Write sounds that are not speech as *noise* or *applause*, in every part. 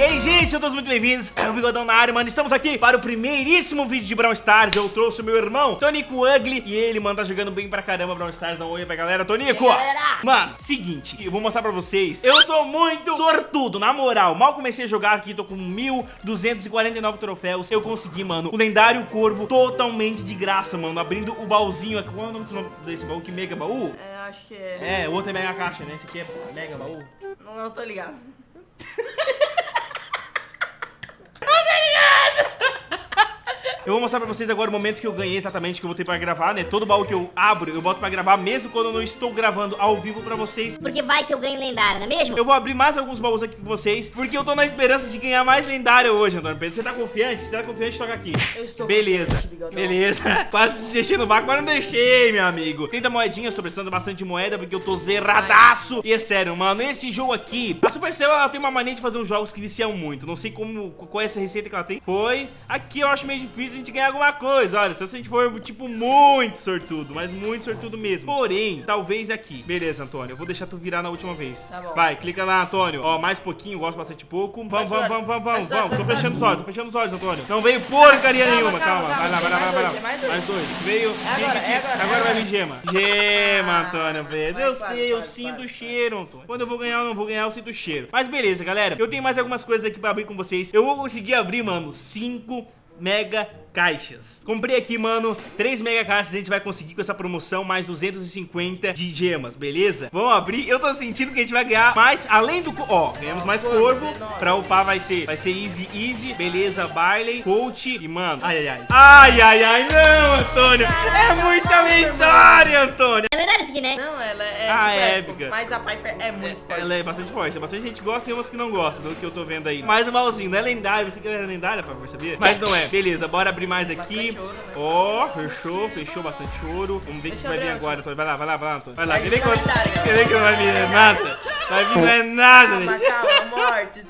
E aí, gente, sejam todos muito bem-vindos. É o Bigodão na área, mano. Estamos aqui para o primeiríssimo vídeo de Brawl Stars. Eu trouxe o meu irmão, Tonico Ugly. E ele, mano, tá jogando bem pra caramba Brawl Stars. Dá um oi pra galera. Tonico, ó. Mano, seguinte, eu vou mostrar pra vocês. Eu sou muito sortudo, na moral. Mal comecei a jogar aqui, tô com 1.249 troféus. Eu consegui, mano, o lendário Corvo totalmente de graça, mano. Abrindo o baúzinho. aqui. Qual é o nome desse baú? Que mega baú? É, acho que é. É, o outro é mega caixa, né? Esse aqui é mega baú. Não, não tô ligado. *laughs* Eu vou mostrar pra vocês agora o momento que eu ganhei exatamente, que eu vou ter pra gravar, né? Todo baú que eu abro, eu boto pra gravar, mesmo quando eu não estou gravando ao vivo pra vocês. Porque vai que eu ganho lendário, não é mesmo? Eu vou abrir mais alguns baús aqui com vocês, porque eu tô na esperança de ganhar mais lendário hoje, Antônio Pedro. Você tá confiante? Se tá confiante, toca aqui. Eu estou Beleza, confiante, beleza. *laughs* Quase que te deixei no vácuo, mas não deixei, meu amigo. 30 moedinhas, tô precisando bastante de moeda, porque eu tô zeradaço. E é sério, mano, esse jogo aqui, a Supercell, ela tem uma mania de fazer uns jogos que viciam muito. Não sei como, qual é essa receita que ela tem. Foi. Aqui eu acho meio difícil a gente ganhar alguma coisa. Olha, se a gente for, tipo, muito sortudo, mas muito sortudo mesmo. Porém, talvez aqui. Beleza, Antônio, eu vou deixar tu virar na última vez. Tá bom. Vai, clica lá, Antônio. Ó, mais pouquinho, gosto bastante pouco. Vamos, vamos, vamos, vamos, vamos, vamos. Tô fecha. fechando os olhos, tô fechando os olhos, Antônio. Não veio porcaria Calma, nenhuma, calma. calma, Vai lá, vai lá, calma. vai lá. Mais dois, Mais dois. Veio. É agora, é agora, Agora é vai agora. vir gema. Gema, Ah, Antônio, velho. vai, Eu vai, sei, eu vai, sinto vai, o vai. cheiro, Antônio. Quando eu vou ganhar ou não vou ganhar, eu sinto o cheiro. Mas beleza, galera. Eu tenho mais algumas coisas aqui pra abrir com vocês. Eu vou conseguir abrir, mano, cinco mega caixas. Comprei aqui, mano, 3 mega caixas a gente vai conseguir com essa promoção, mais 250 de gemas, beleza? Vamos abrir, eu tô sentindo que a gente vai ganhar mais, além do... Ó, ganhamos mais Corvo, corvo, 19. pra upar vai ser, vai ser easy, easy, beleza, Barley, coach e, mano, ai, ai, ai. Ai, ai, ai, não, Antônio, é muita lendária, Antônio. É lendário isso aqui, né? Não, ela é, Ah, tipo, é épica. Mas a Piper é muito forte. Ela é bastante forte, bastante gente gosta e umas que não gostam, pelo que eu tô vendo aí. Mais um malzinho, não é lendário, você que era lendária, pra sabia? Mas não é. Beleza, bora abrir mais aqui. Né? Ó, fechou, fechou bastante ouro. Vamos ver o que vai vir abrir agora, Antônio. Vai lá, vai lá, vai lá, Antônio. Vai lá, vir que eu- não vai vir nada? Vai vir não é nada, Calma, gente. calma, morte.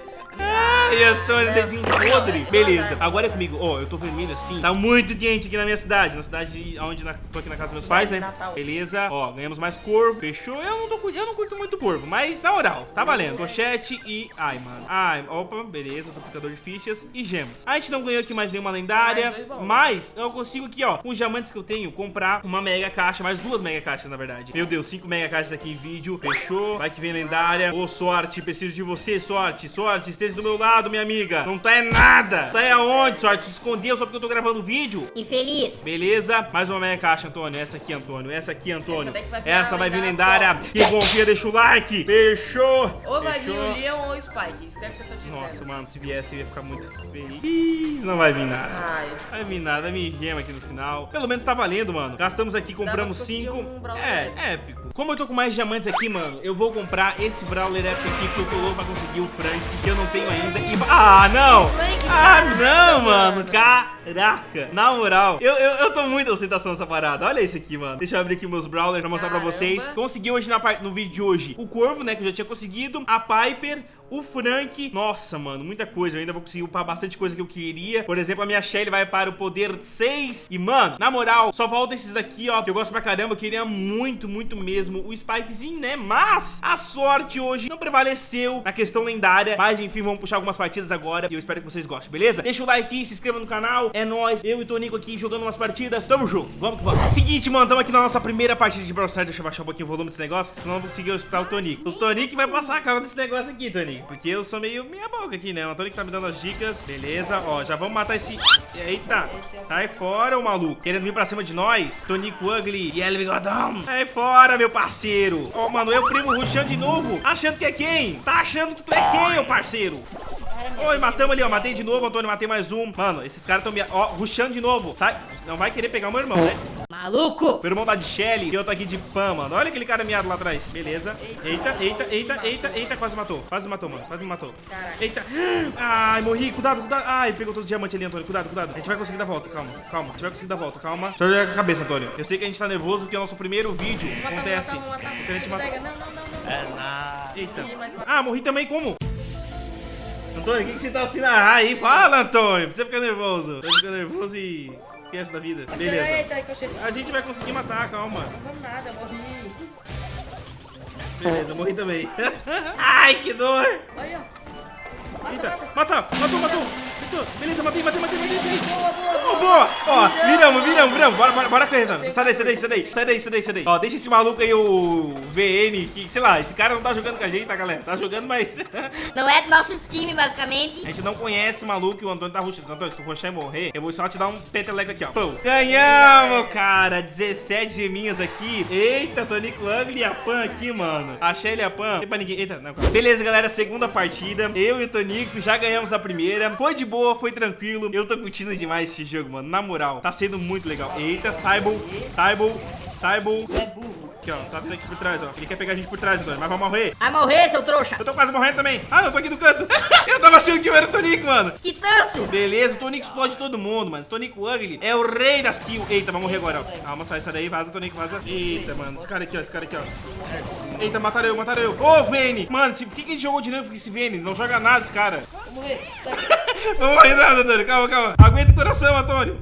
*laughs* Ai, Antônio, dedinho podre. Beleza, agora é comigo. Ó, eu tô vermelho assim. Tá muito quente aqui na minha cidade. Na cidade onde na, tô aqui na casa dos meus pais, né? Beleza. Ó, ganhamos mais corvo. Fechou. Eu não, tô, eu não curto muito corvo, mas na moral, tá valendo. Pochete e... Ai, mano. Ai, opa, beleza. Duplicador de fichas e gemas. A gente não ganhou aqui mais nenhuma lendária, mas eu consigo aqui, ó, com os diamantes que eu tenho, comprar uma mega caixa, mais duas mega caixas, na verdade. Meu Deus, cinco mega caixas aqui em vídeo. Fechou. Vai que vem lendária. Ô, sorte, preciso de você, sorte. Sorte, esteja do meu lado, minha amiga. Não tá é nada. Tá é aonde, sorte? Se escondeu só porque eu tô gravando vídeo. Infeliz. Beleza, mais uma meia caixa, Antônio. Essa aqui, Antônio. Essa aqui, Antônio. Essa vai Essa vai vir lendária. Quem confia, deixa o like. Fechou. Ou vai vir o Leon ou o Spike. Escreve que eu tô te Nossa, dizendo. mano, se viesse eu ia ficar muito feio. Ih, não vai vir nada. Ai. Vai vir nada, vai vir gema aqui no final. Pelo menos tá valendo, mano. Gastamos aqui, compramos 5. um Brawler é, épico. Como eu tô com mais diamantes aqui, mano, eu vou comprar esse Brawler épico aqui que eu tô louco pra conseguir o Frank, que eu não tenho ainda. E... Ah, não! Ah, não, mano! Caraca! Na moral, eu, eu, eu tô muito ostentação nessa parada. Olha esse aqui, mano. Deixa eu abrir aqui meus Brawlers pra mostrar pra Caramba. vocês. Consegui hoje na no vídeo de hoje o Corvo, né, que eu já tinha conseguido. A Piper, o Frank. Nossa, mano, muita coisa. Eu ainda vou conseguir upar bastante coisa que eu queria. Por exemplo, a minha Shelly vai para o poder 6. E, mano, na moral, só falta esses daqui, ó, que eu gosto pra caramba. Eu queria muito, muito mesmo o Spikezinho, né? Mas a sorte hoje não prevaleceu na questão lendária. Mas, enfim, vamos puxar algumas partidas agora. E eu espero que vocês gostem, beleza? Deixa o like, se inscreva no canal. É nóis. Eu e o Tonico aqui jogando umas partidas. Tamo junto. Vamos que vamos. Seguinte, mano, tamo aqui na nossa primeira partida de Brawl Stars. Deixa eu baixar um pouquinho o volume desse negócio, senão eu vou conseguir escutar o Tonico. O Tonico vai passar a calma desse negócio aqui, Tonico. Porque eu sou meio meia boca aqui, né? O Tonico tá me dando as dicas. Beleza, ó, já vamos matar esse... Eita, sai fora, ô maluco. Querendo vir pra cima de nós. Tonico Ugly e Ellie Bigodão. Sai fora, meu parceiro. Ó, mano, eu primo rushando de novo. Achando que é quem? Tá achando que tu é quem, ô parceiro? Oi, matamos ali, ó. Matei de novo, Antônio. Matei mais um. Mano, esses caras tão me... Ó, rushando de novo. Sai. Não vai querer pegar o meu irmão, né? Maluco. Meu irmão tá de Shelly e eu tô aqui de Pam, mano. Olha aquele cara miado lá atrás. Beleza. Eita, eita, eita, eita, eita. Quase matou. Quase matou, mano. Quase me matou. Caraca. Eita. Ai, morri. Cuidado, cuidado. Ai, pegou todo o diamante ali, Antônio. Cuidado, cuidado. A gente vai conseguir dar volta. Calma, calma. A gente vai conseguir dar volta. Calma. Só jogar com a cabeça, Antônio. Eu sei que a gente tá nervoso porque é o nosso primeiro vídeo. Matar, Acontece. vamos matar, vamos Porque a gente matar. mata. Não, não, não, não. É nada. Eita. Ah, morri também como? Antônio, o que, que você tá assim na aí? Fala, Antônio. Pra você ficar nervoso. Você fica nervoso e esquece da vida. Beleza. Eita, ricochete. A gente vai conseguir matar, calma. Não vamos nada, morri. Beleza, morri também. *laughs* Ai, que dor. Olha. Eita, mata, matou, matou. Beleza, matei, matei, matei, matei. Boa, boa, boa! Ó, viramos, viramos, viramos. Bora, bora, bora correr, Renan. Sai daí, sai daí, sai daí. Sai daí, sai daí, sai daí. Ó, deixa esse maluco aí, o VN, que, sei lá, esse cara não tá jogando com a gente, tá, galera? Tá jogando, mas... *laughs* Não é do nosso time, basicamente. A gente não conhece o maluco e o Antônio tá rushando. Antônio, se tu rushar e morrer, eu vou só te dar um peteleco aqui, ó. Pum. Ganhamos, cara. 17 geminhas aqui. Eita, Tonico Ugly e a Pan aqui, mano. Achei ele a Pan. Tem pra ninguém. Eita, não. Beleza, galera. Segunda partida. Eu e o Tonico já ganhamos a primeira. Foi de boa, foi tranquilo. Eu tô curtindo demais esse jogo, mano. Na moral, tá sendo muito legal. Eita, Saibon, Saibon, Saibon. É burro. Aqui, ó. Tá vindo aqui por trás, ó. Ele quer pegar a gente por trás, Antônio. Mas vai morrer. Vai morrer, seu trouxa. Eu tô quase morrendo também. Ah, eu tô aqui do canto. *laughs* eu tava achando que eu era o Tonico, mano. Que tanso. Beleza, o Tonico explode todo mundo, mano. Esse Tonico Ugly é o rei das kills. Eita, vai morrer agora, ó. Calma, sai, sai daí, vaza, Tonico, vaza. Eita, mano, esse cara aqui, ó, esse cara aqui, ó. Eita, mataram eu, mataram eu. Ô, Vene! Mano, se, por que, que a gente jogou de novo com esse Vene? Não joga nada esse cara. *laughs* Vou morrer. Vamos morrer nada, Antônio. Calma, calma. Aguenta o coração, Antônio.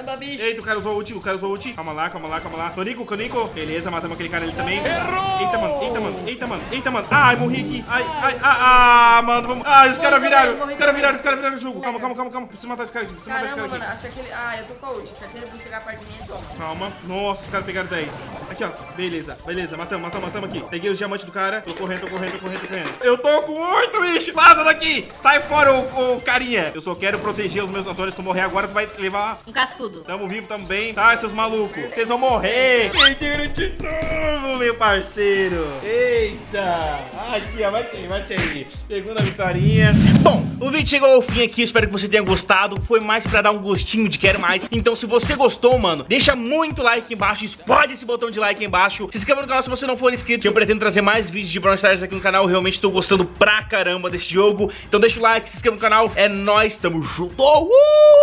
Caramba, bicho. Eita, o cara usou ult, o cara usou ult. Calma lá, calma lá, calma lá. Tonico, Tonico. Beleza, matamos aquele cara ali também. Errou! Eita, mano, eita, mano, eita, mano, eita, mano. Ai, morri aqui. Ai, ai, ah, ah, mano, vamos. Ai, os Morri caras viraram. Os caras viraram, os caras viraram o jogo. Calma, calma, calma, calma. Preciso matar esse cara aqui. Preciso matar esse Caramba, cara mano. aqui. Se aquele... Ah, eu tô com a ult. Se aquele chegar perto de mim, toma. Calma. Nossa, os caras pegaram 10. Aqui, ó. Beleza, beleza. Matamos, matamos, matamos aqui. Peguei os diamantes do cara. Tô correndo, tô correndo, tô correndo, tô correndo. Eu tô com 8, bicho. Vaza daqui. Sai fora, ô, ô carinha. Eu só quero proteger os meus atores. Se tu morrer agora, tu vai levar Um cascudo. Tamo vivo, tamo bem. Tá, seus malucos. Vocês vão morrer. Perderam de novo, meu parceiro. Eita. Aqui, ó. Bate aí, bate aí. Segunda vitória. Bom, o vídeo chegou ao fim aqui. Espero que você tenha gostado. Foi mais pra dar um gostinho de quero mais. Então, se você gostou, mano, deixa muito like aqui embaixo. Explode esse botão de like aí embaixo. Se inscreva no canal se você não for inscrito. Que eu pretendo trazer mais vídeos de Brawl Stars aqui no canal. Eu realmente tô gostando pra caramba desse jogo. Então, deixa o like, se inscreva no canal. É nóis, tamo junto. Uh!